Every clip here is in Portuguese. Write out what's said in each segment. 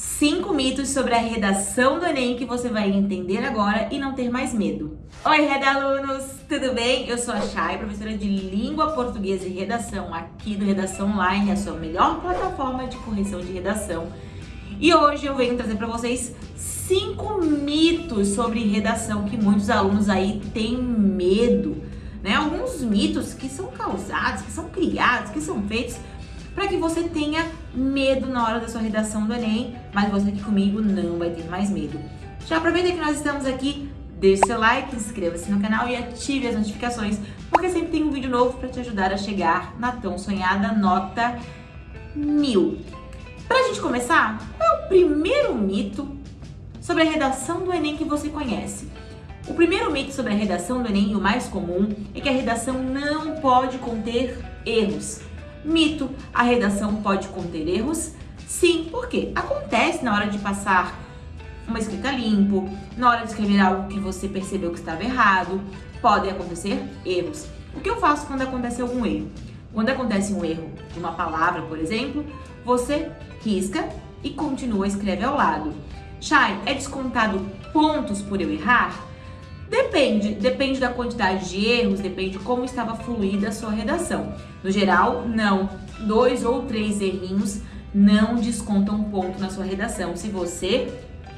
Cinco mitos sobre a redação do Enem que você vai entender agora e não ter mais medo. Oi, redalunos! Tudo bem? Eu sou a Chay, professora de Língua Portuguesa e Redação aqui do Redação Online, a sua melhor plataforma de correção de redação. E hoje eu venho trazer para vocês cinco mitos sobre redação que muitos alunos aí têm medo, né? Alguns mitos que são causados, que são criados, que são feitos para que você tenha medo na hora da sua redação do Enem, mas você aqui comigo não vai ter mais medo. Já aproveita que nós estamos aqui, deixe seu like, inscreva-se no canal e ative as notificações, porque sempre tem um vídeo novo para te ajudar a chegar na tão sonhada nota mil. Pra gente começar, qual é o primeiro mito sobre a redação do Enem que você conhece? O primeiro mito sobre a redação do Enem, o mais comum, é que a redação não pode conter erros. Mito, a redação pode conter erros? Sim, porque acontece na hora de passar uma escrita limpo, na hora de escrever algo que você percebeu que estava errado, podem acontecer erros. O que eu faço quando acontece algum erro? Quando acontece um erro de uma palavra, por exemplo, você risca e continua a escrever ao lado. Chay, é descontado pontos por eu errar? Depende, depende da quantidade de erros, depende de como estava fluída a sua redação. No geral, não. Dois ou três errinhos não descontam ponto na sua redação se você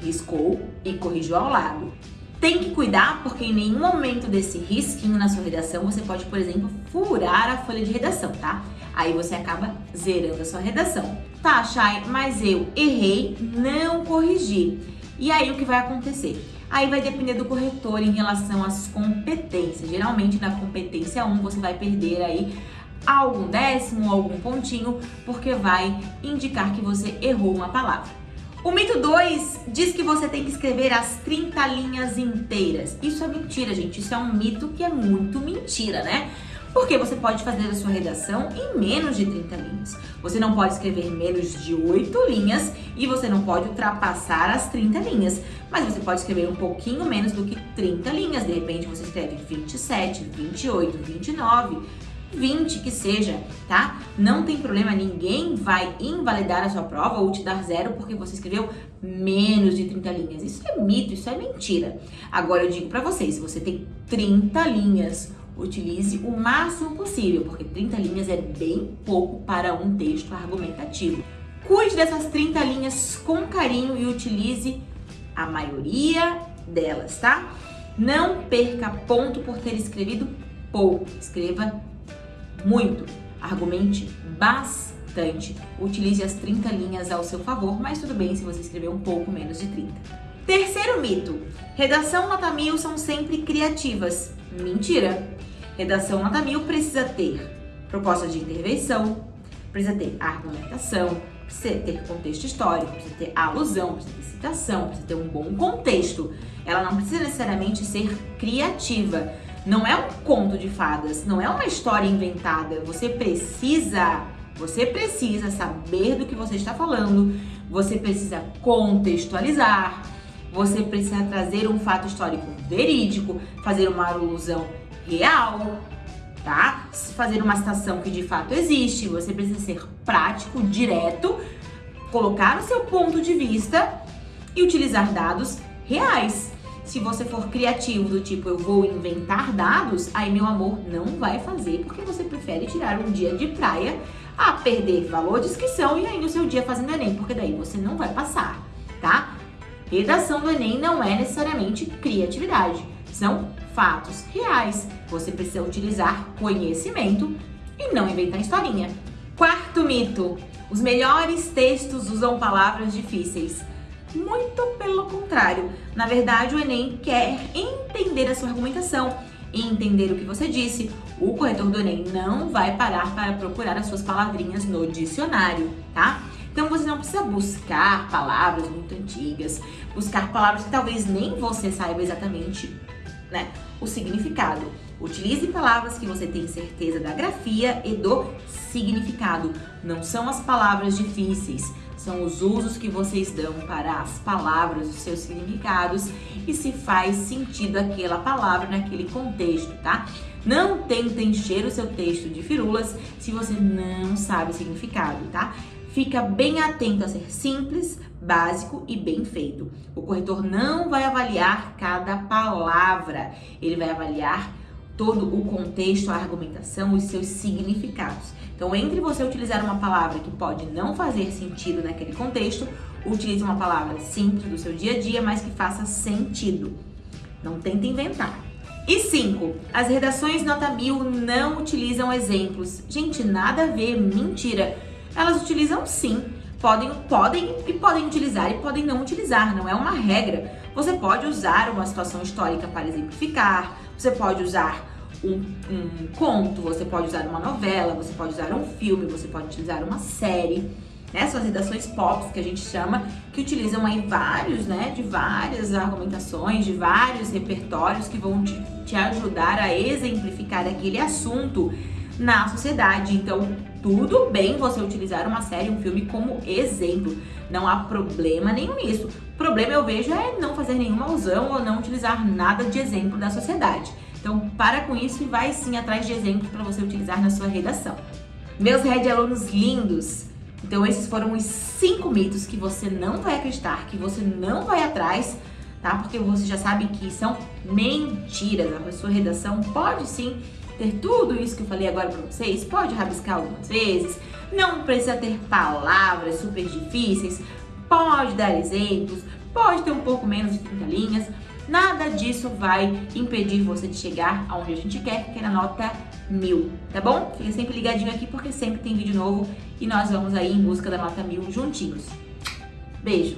riscou e corrigiu ao lado. Tem que cuidar porque em nenhum momento desse risquinho na sua redação você pode, por exemplo, furar a folha de redação, tá? Aí você acaba zerando a sua redação. Tá, Chay, mas eu errei, não corrigi. E aí o que vai acontecer? Aí vai depender do corretor em relação às competências. Geralmente na competência 1 você vai perder aí algum décimo, algum pontinho, porque vai indicar que você errou uma palavra. O mito 2 diz que você tem que escrever as 30 linhas inteiras. Isso é mentira, gente. Isso é um mito que é muito mentira, né? Porque você pode fazer a sua redação em menos de 30 linhas. Você não pode escrever menos de 8 linhas e você não pode ultrapassar as 30 linhas. Mas você pode escrever um pouquinho menos do que 30 linhas. De repente você escreve 27, 28, 29, 20 que seja, tá? Não tem problema, ninguém vai invalidar a sua prova ou te dar zero porque você escreveu menos de 30 linhas. Isso é mito, isso é mentira. Agora eu digo pra vocês, se você tem 30 linhas utilize o máximo possível, porque 30 linhas é bem pouco para um texto argumentativo. Cuide dessas 30 linhas com carinho e utilize a maioria delas, tá? Não perca ponto por ter escrevido pouco, escreva muito, argumente bastante. Utilize as 30 linhas ao seu favor, mas tudo bem se você escrever um pouco menos de 30. Terceiro mito, redação nota mil são sempre criativas. Mentira! Redação nota mil precisa ter proposta de intervenção, precisa ter argumentação, precisa ter contexto histórico, precisa ter alusão, precisa ter citação, precisa ter um bom contexto. Ela não precisa necessariamente ser criativa. Não é um conto de fadas, não é uma história inventada. Você precisa, você precisa saber do que você está falando, você precisa contextualizar, você precisa trazer um fato histórico verídico, fazer uma alusão real, tá? Fazer uma citação que de fato existe, você precisa ser prático, direto, colocar o seu ponto de vista e utilizar dados reais. Se você for criativo do tipo eu vou inventar dados, aí meu amor não vai fazer porque você prefere tirar um dia de praia a perder valor de inscrição e ainda o seu dia fazendo Enem, porque daí você não vai passar, tá? Redação do Enem não é necessariamente criatividade, são fatos reais. Você precisa utilizar conhecimento e não inventar historinha. Quarto mito: os melhores textos usam palavras difíceis. Muito pelo contrário. Na verdade, o Enem quer entender a sua argumentação e entender o que você disse. O corretor do Enem não vai parar para procurar as suas palavrinhas no dicionário, tá? Então você não precisa buscar palavras muito antigas, buscar palavras que talvez nem você saiba exatamente né, o significado. Utilize palavras que você tem certeza da grafia e do significado. Não são as palavras difíceis, são os usos que vocês dão para as palavras, os seus significados e se faz sentido aquela palavra naquele contexto, tá? Não tenta encher o seu texto de firulas se você não sabe o significado, tá? fica bem atento a ser simples, básico e bem feito. O corretor não vai avaliar cada palavra, ele vai avaliar todo o contexto, a argumentação, os seus significados. Então, entre você utilizar uma palavra que pode não fazer sentido naquele contexto, utilize uma palavra simples do seu dia a dia, mas que faça sentido. Não tenta inventar. E 5. As redações nota mil não utilizam exemplos. Gente, nada a ver, mentira. Elas utilizam sim. Podem, podem e podem utilizar e podem não utilizar, não é uma regra. Você pode usar uma situação histórica para exemplificar, você pode usar um, um conto, você pode usar uma novela, você pode usar um filme, você pode utilizar uma série né? São as redações pop que a gente chama, que utilizam aí vários, né? De várias argumentações, de vários repertórios que vão te, te ajudar a exemplificar aquele assunto na sociedade. Então, tudo bem você utilizar uma série, um filme como exemplo. Não há problema nenhum nisso. O problema eu vejo é não fazer nenhuma alusão ou não utilizar nada de exemplo da sociedade. Então, para com isso e vai sim atrás de exemplos para você utilizar na sua redação. Meus Red alunos lindos, então esses foram os cinco mitos que você não vai acreditar, que você não vai atrás, tá? Porque você já sabe que são mentiras. A sua redação pode sim ter tudo isso que eu falei agora para vocês, pode rabiscar algumas vezes, não precisa ter palavras super difíceis, pode dar exemplos, pode ter um pouco menos de 30 linhas, nada disso vai impedir você de chegar aonde a gente quer, que é na nota mil, tá bom? Fica sempre ligadinho aqui porque sempre tem vídeo novo e nós vamos aí em busca da nota mil juntinhos. Beijo!